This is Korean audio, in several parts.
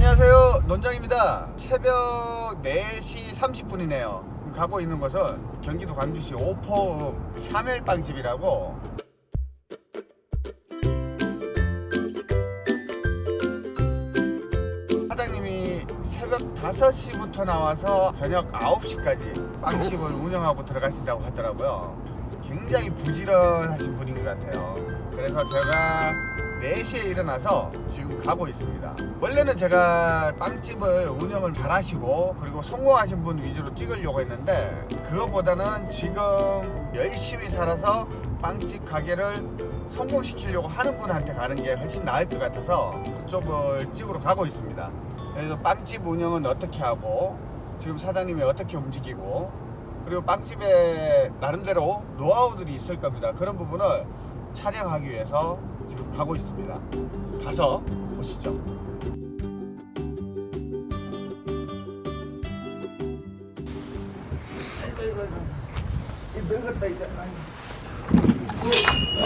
안녕하세요. 논장입니다. 새벽 4시 30분이네요. 가고 있는 곳은 경기도 광주시 오포 샤멜빵집이라고. 사장님이 새벽 5시부터 나와서 저녁 9시까지 빵집을 운영하고 들어가신다고 하더라고요. 굉장히 부지런하신 분인 것 같아요. 그래서 제가 4시에 일어나서 지금 가고 있습니다. 원래는 제가 빵집을 운영을 잘 하시고 그리고 성공하신 분 위주로 찍으려고 했는데 그거보다는 지금 열심히 살아서 빵집 가게를 성공시키려고 하는 분한테 가는 게 훨씬 나을 것 같아서 그쪽을 찍으러 가고 있습니다. 그래서 빵집 운영은 어떻게 하고 지금 사장님이 어떻게 움직이고 그리고 빵집에 나름대로 노하우들이 있을 겁니다. 그런 부분을 촬영하기 위해서 지금 가고 있습니다 가서 보시죠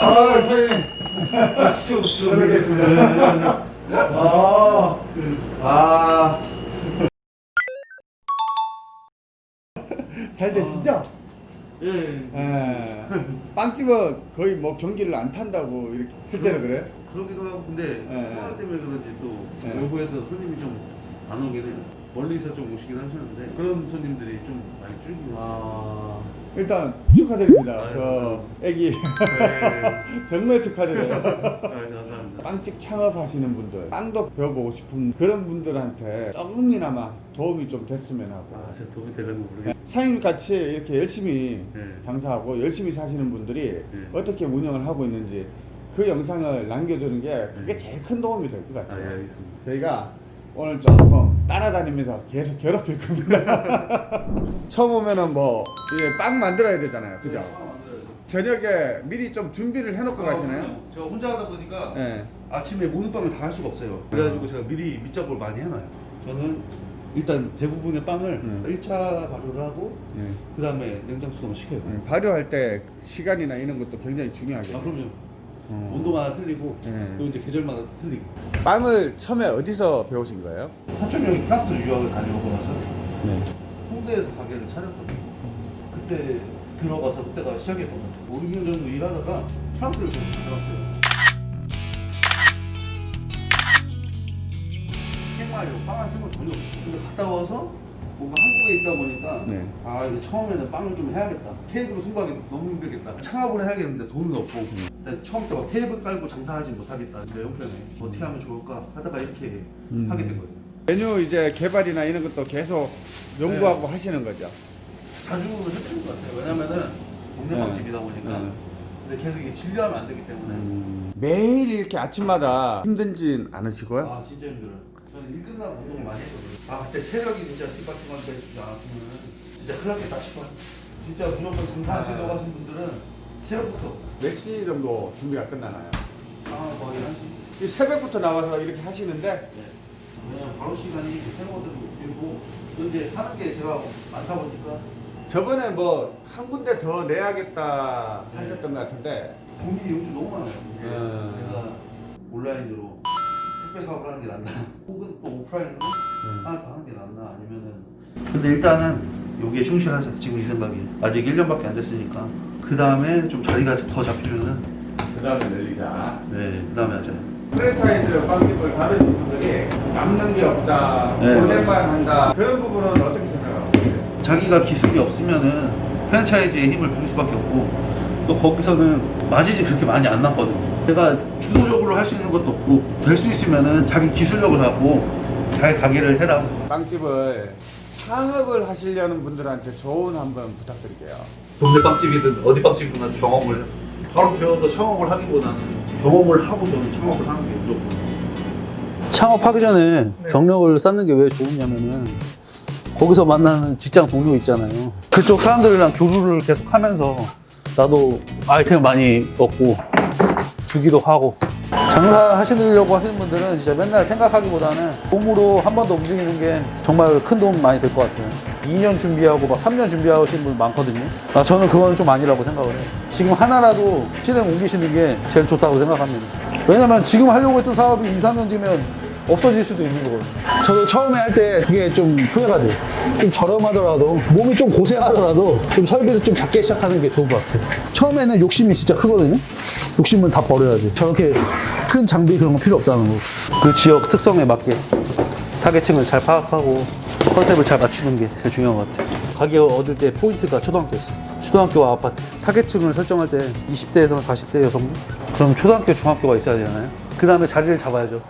아 사장님 뵙겠습니다 아, 아. 잘 되시죠? 예. 예. 빵집은 거의 뭐 경기를 안 탄다고 이렇게 실제로 그래? 그러기도 하고 근데 예. 코로나 때문에 그런지 또 예. 외부에서 손님이 좀 안 오긴 해요. 멀리서 좀 오시긴 하셨는데 그런 손님들이 좀 많이 줄긴 했어요. 아 일단 축하드립니다. 아유, 그 감사합니다. 애기 네. 정말 축하드려요. 아, 감사합니다. 빵집 창업하시는 분들, 빵도 배워보고 싶은 그런 분들한테 조금이나마 도움이 좀 됐으면 하고 아, 제가 도움이 되려는 모르겠어요. 사장님 같이 이렇게 열심히 네. 장사하고 열심히 사시는 분들이 네. 어떻게 운영을 하고 있는지 그 영상을 남겨주는 게 그게 제일 큰 도움이 될 것 아, 같아요. 예, 알겠습니다. 저희가 오늘 조금 따라다니면서 계속 괴롭힐 겁니다. 처음 오면은 뭐 빵 만들어야 되잖아요, 그죠? 저녁에 미리 좀 준비를 해놓고 가시나요? 아, 제가 혼자 하다 보니까 네. 아침에 모든 빵을 다 할 수가 없어요. 그래가지고 제가 미리 밑작업을 많이 해놔요. 저는 일단 대부분의 빵을 음. 1차 발효를 하고 네. 그 다음에 냉장 수성을 시켜요. 음, 발효할 때 시간이나 이런 것도 굉장히 중요하게. 아 그럼요. 어. 온도마다 틀리고 네. 또 이제 계절마다 틀리고. 빵을 처음에 어디서 배우신 거예요? 사촌 형이 프랑스 유학을 다녀오고 나서 네. 홍대에서 가게를 차렸거든요. 그때 들어가서 그때가 시작이었거든요. 5, 6년 정도 일하다가 프랑스를 좀 다녀왔어요. 생활로 빵을 쓴건 전혀 없어요. 근데 갔다 와서 뭔가 한국에 있다 보니까 네. 아 이거 처음에는 빵을 좀 해야겠다. 케이크로 승부하기 너무 힘들겠다. 창업을 해야겠는데 돈은 없고 일단 처음부터 막 테이블 깔고 장사하지 못하겠다. 내 형편에 어떻게 하면 좋을까 하다가 이렇게 음. 하게 된 거예요. 메뉴 이제 개발이나 이런 것도 계속 연구하고 하시는 거죠. 자주 해주는 것 같아요. 왜냐면은 동네 네. 빵집이다 보니까 네. 근데 계속 이게 진료하면 안 되기 때문에 매일 이렇게 아침마다 힘든진 않으시고요? 아 진짜 힘들어요. 저는 일 끝나고 운동을 많이 했거든요. 아 그때 체력이 진짜 뒷받침한테 되지 않았으면 진짜 큰일 났겠다 싶어요. 진짜 무조건 장사하시려고 아. 하신 분들은 체력부터 몇 시 정도 준비가 끝나나요? 아 거의 한 시. 이 새벽부터 나와서 이렇게 하시는데 네. 왜냐면 바로 시간이 생활들도 길고 또 이제 하는 게 제가 많다 보니까 저번에 뭐 한 군데 더 내야겠다 네. 하셨던 것 같은데 고민이 요즘 너무 많아요. 음. 내가 온라인으로 택배 사업을 하는 게 낫나, 혹은 또 오프라인으로 하나 더 하는 게 낫나, 아니면은. 근데 일단은 여기에 충실하자. 지금 이 생각이 아직 1년밖에 안 됐으니까. 그 다음에 좀 자리가 더 잡히면은 그 다음에 늘리자 네, 그 다음에 하자. 프랜차이즈 빵집을 받으신 분들이 남는 게 없다 네. 고생만 한다 그런 부분은 어떻게 생각하고 계세요? 자기가 기술이 없으면은 프랜차이즈의 힘을 빌 수밖에 없고 또 거기서는 마진이 그렇게 많이 안 났거든요. 내가 주도적으로 할 수 있는 것도 없고 될 수 있으면은 자기 기술력을 갖고 잘 가게를 해라. 빵집을 창업을 하시려는 분들한테 조언 한번 부탁드릴게요. 동네 빵집이든 어디 빵집이든 경험을 바로 배워서 창업을 하기보다는 경험을 하고 저는 창업을 하는 게 무조건 창업하기 전에 경력을 쌓는 게 왜 좋으냐면은 거기서 만나는 직장 동료 있잖아요. 그쪽 사람들이랑 교류를 계속 하면서 나도 아이템 많이 얻고 주기도 하고. 장사 하시려고 하시는 분들은 진짜 맨날 생각하기보다는 몸으로 한 번 더 움직이는 게 정말 큰 도움 많이 될 것 같아요. 2년 준비하고 막 3년 준비하시는 분 많거든요. 아, 저는 그건 좀 아니라고 생각을 해요. 지금 하나라도 실행 옮기시는 게 제일 좋다고 생각합니다. 왜냐면 지금 하려고 했던 사업이 2, 3년 뒤면 없어질 수도 있는 거거든요. 저도 처음에 할 때 그게 좀 후회가 돼요. 좀 저렴하더라도 몸이 좀 고생하더라도 좀 설비를 좀 작게 시작하는 게 좋은 것 같아요. 처음에는 욕심이 진짜 크거든요. 욕심은 다 버려야지. 저렇게 큰 장비 그런 거 필요 없다는 거. 그 지역 특성에 맞게 타겟층을 잘 파악하고 컨셉을 잘 맞추는 게 제일 중요한 것 같아요. 가격 얻을 때 포인트가 초등학교였어요. 초등학교와 아파트. 타겟층을 설정할 때 20대에서 40대 여성분? 그럼 초등학교, 중학교가 있어야 되잖아요. 그 다음에 자리를 잡아야죠.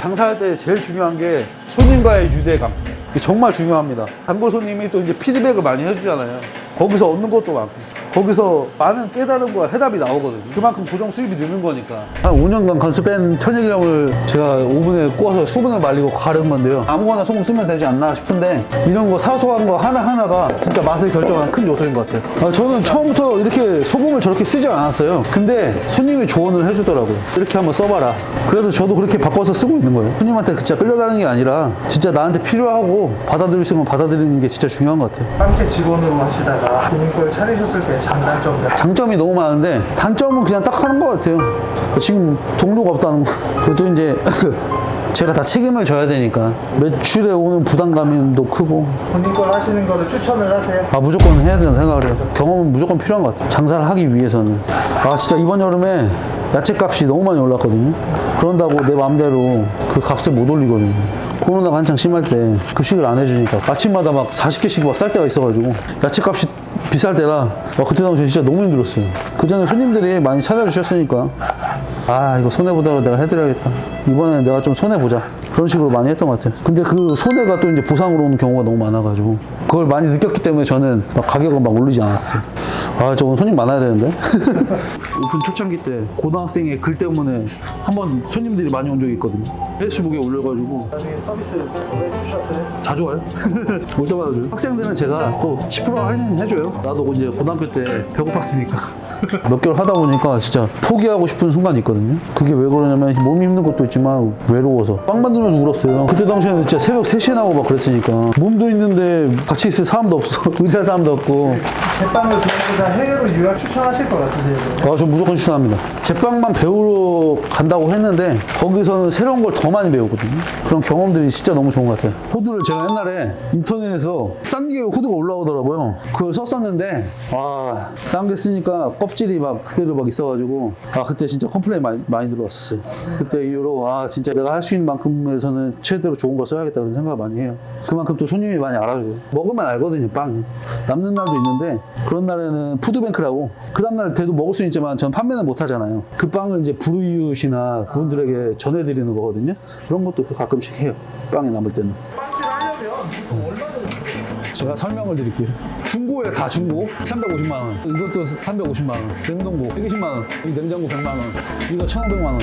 장사할 때 제일 중요한 게 손님과의 유대감. 정말 중요합니다. 단골 손님이 또 이제 피드백을 많이 해주잖아요. 거기서 얻는 것도 많고. 거기서 많은 깨달음과 해답이 나오거든요. 그만큼 고정 수입이 느는 거니까. 한 5년간 건수뺀 천일염을 제가 오븐에 구워서 수분을 말리고 가른 건데요. 아무거나 소금 쓰면 되지 않나 싶은데 이런 거 사소한 거 하나하나가 진짜 맛을 결정하는 큰 요소인 것 같아요. 아, 저는 처음부터 이렇게 소금을 저렇게 쓰지 않았어요. 근데 손님이 조언을 해주더라고요. 이렇게 한번 써봐라. 그래서 저도 그렇게 바꿔서 쓰고 있는 거예요. 손님한테 진짜 끌려다니는 게 아니라 진짜 나한테 필요하고 받아들일 수건 받아들이는 게 진짜 중요한 것 같아요. 빵집 직원으로 하시다가 본인 걸 차리셨을 때 장단점 장점이 너무 많은데 단점은 그냥 딱 하는 것 같아요. 지금 동료가 없다는 거. 그것도 이제 제가 다 책임을 져야 되니까 매출에 오는 부담감도 크고 본인 걸 하시는 거를 추천을 하세요? 아 무조건 해야 된다 생각을 해요. 경험은 무조건 필요한 것 같아요. 장사를 하기 위해서는. 아 진짜 이번 여름에 야채 값이 너무 많이 올랐거든요. 그런다고 내 마음대로 그 값을 못 올리거든요. 코로나가 한창 심할 때 급식을 안 해주니까 아침마다 막 40개씩 막 쌀 때가 있어가지고 야채 값이 비쌀 때라 와, 그때 당시 진짜 너무 힘들었어요. 그 전에 손님들이 많이 찾아주셨으니까 아 이거 손해보다로 내가 해드려야겠다. 이번에는 내가 좀 손해보자. 그런 식으로 많이 했던 것 같아요. 근데 그 손해가 또 이제 보상으로 오는 경우가 너무 많아가지고 그걸 많이 느꼈기 때문에 저는 막 가격을 막 올리지 않았어요. 아 저건 손님 많아야 되는데. 오픈 초창기 때 고등학생의 글 때문에 한번 손님들이 많이 온 적이 있거든요. 페이스북에 올려가지고 나중에 서비스 해주셨어요? 자주 와요. 올 때마다 줘요. 학생들은 제가 또 10% 할인해줘요. 나도 이제 고등학교 때 배고팠으니까. 몇 개월 하다 보니까 진짜 포기하고 싶은 순간이 있거든요. 그게 왜 그러냐면 몸이 힘든 것도 있지만 외로워서 빵 만들면 서 울었어요. 그때 당시에는 진짜 새벽 3시에 나오고 막 그랬으니까 몸도 있는데 같이 있을 사람도 없어. 의지할 사람도 없고. 제빵을 그냥보다 해외로 유학 추천하실 것 같으세요? 아, 저 무조건 추천합니다. 제빵만 배우러 간다고 했는데 거기서는 새로운 걸 더 많이 배우거든요. 그런 경험들이 진짜 너무 좋은 것 같아요. 호두를 제가 옛날에 인터넷에서 싼 게 호두가 올라오더라고요. 그걸 썼었는데 아, 싼게 쓰니까 껍질이 막 그대로 막 있어가지고 아, 그때 진짜 complain 많이, 많이 들어왔었어요. 그때 이후로 아, 진짜 내가 할 수 있는 만큼에서는 최대로 좋은 거 써야겠다 그런 생각을 많이 해요. 그만큼 또 손님이 많이 알아줘요. 먹으면 알거든요, 빵. 남는 날도 있는데 그런 날에는 푸드뱅크라고 그 다음날 돼도 먹을 수 있지만 전 판매는 못 하잖아요. 그 빵을 이제 불우이웃이나 그분들에게 전해드리는 거거든요. 그런 것도 가끔씩 해요. 빵이 남을 때는. 제가 설명을 드릴게요. 중고에 다 중고 350만 원. 이것도 350만 원. 냉동고 120만 원. 이 냉장고 100만 원. 이거 1,500만 원.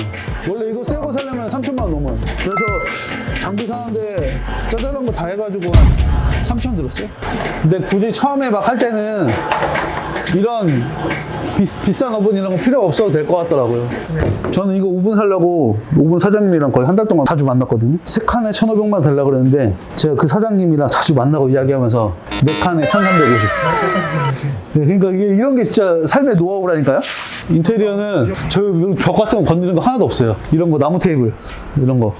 원래 이거 새 거 사려면 3천만 원 넘어요. 그래서 장비 사는데 짜잘한 거 다 해가지고 한 3천 들었어요. 근데 굳이 처음에 막 할 때는 이런 비, 비싼 오븐 이런 거 필요 없어도 될 것 같더라고요. 저는 이거 오븐 사려고 오븐 사장님이랑 거의 한 달 동안 자주 만났거든요. 세 칸에 1,500만 달라 그랬는데 제가 그 사장님이랑 자주 만나고 이야기하면서 네 칸에 1,350. 네, 그러니까 이게 이런 게 진짜 삶의 노하우라니까요. 인테리어는 저 벽 같은 거 건드리는 거 하나도 없어요. 이런 거 나무 테이블 이런 거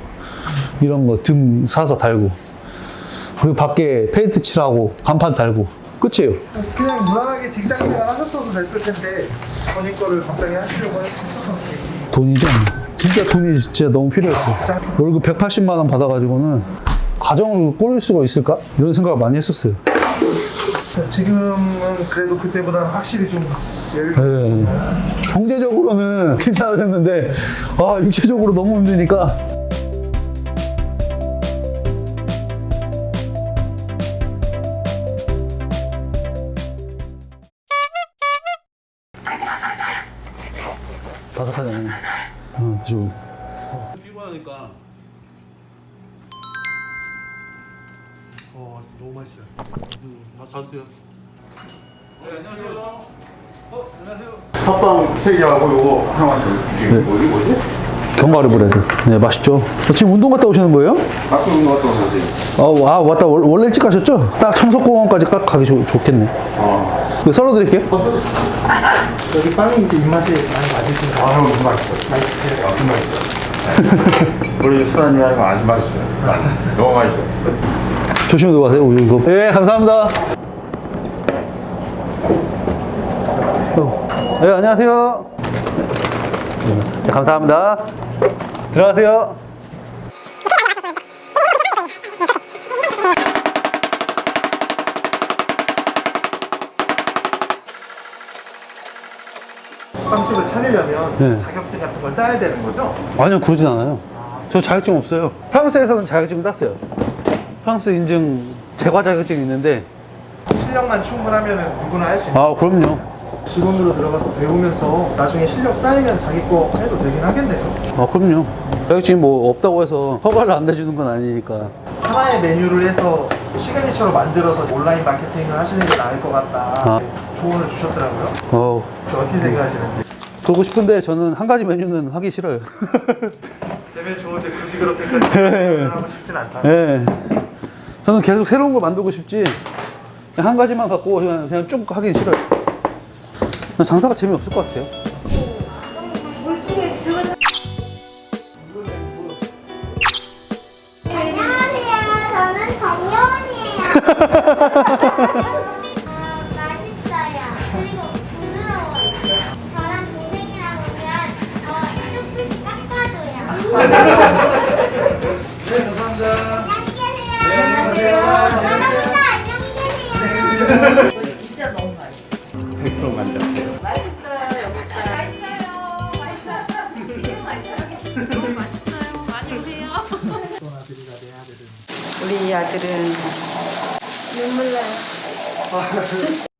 이런 거 등 사서 달고 그리고 밖에 페인트 칠하고 간판 달고 끝이에요. 그냥 무난하게 직장 생활 하셨어도 됐을 텐데 본인 거를 갑자기 하시려고 했어서 돈이죠. 진짜 돈이 진짜 너무 필요했어요. 월급 180만 원 받아가지고는 가정을 꾸릴 수가 있을까? 이런 생각을 많이 했었어요. 지금은 그래도 그때보다는 확실히 좀 네. 경제적으로는 괜찮아졌는데 아 육체적으로 너무 힘드니까 바삭하잖아요. 어, 드셔. 피곤하니까. 어, 너무 맛있어요. 다 자주세요. 네, 안녕하세요. 어, 안녕하세요. 팥빵 세 개하고 요거 하나만 더 주시면 뭐지 뭐지? 견과류 브레드. 네, 맛있죠. 어, 지금 운동 갔다 오시는 거예요? 아까 운동 갔다 오셨어요. 어, 와, 왔다. 월- 원래 일찍 가셨죠? 딱 청석공원까지 딱 가기 좋, 좋겠네. 이거 썰어 드릴게요. 여기 빵이 이제 입맛에 많이 맞으시는 거 아, 너무 맛있어. 맛있어요? 아, 정말 맛있어. 우리 사장님이 하는 거 아주 맛있어요. 너무 맛있어요. 조심히 들어가세요, 우유 이거. 네, 감사합니다. 어, 네, 안녕하세요. 네, 감사합니다. 들어가세요. 빵집을 차리려면 네. 자격증 같은 걸 따야 되는 거죠? 아니요, 그러진 않아요. 저 자격증 없어요. 프랑스에서는 자격증 땄어요. 프랑스 인증 제과 자격증이 있는데, 실력만 충분하면 누구나 할 수 있는 아, 그럼요. 직원으로 들어가서 배우면서 나중에 실력 쌓이면 자기 거 해도 되긴 하겠네요. 아, 그럼요. 자격증이 뭐 없다고 해서 허가를 안 내주는 건 아니니까. 하나의 메뉴를 해서 시그니처로 만들어서 온라인 마케팅을 하시는 게 나을 것 같다. 아. 조언을 주셨더라고요. 어, 어떻게 생각하시는지. 그러고 싶은데 저는 한 가지 메뉴는 하기 싫어요. 되면 좋은데 굳이 그렇게까지 하고 싶진 않다. 예. 저는 계속 새로운 걸 만들고 싶지. 그냥 한 가지만 갖고 그냥, 그냥 쭉 하기 싫어요. 그냥 장사가 재미없을 것 같아요. 안녕하세요. 저는 정여원이에요. 우리 아들은 눈물 나요.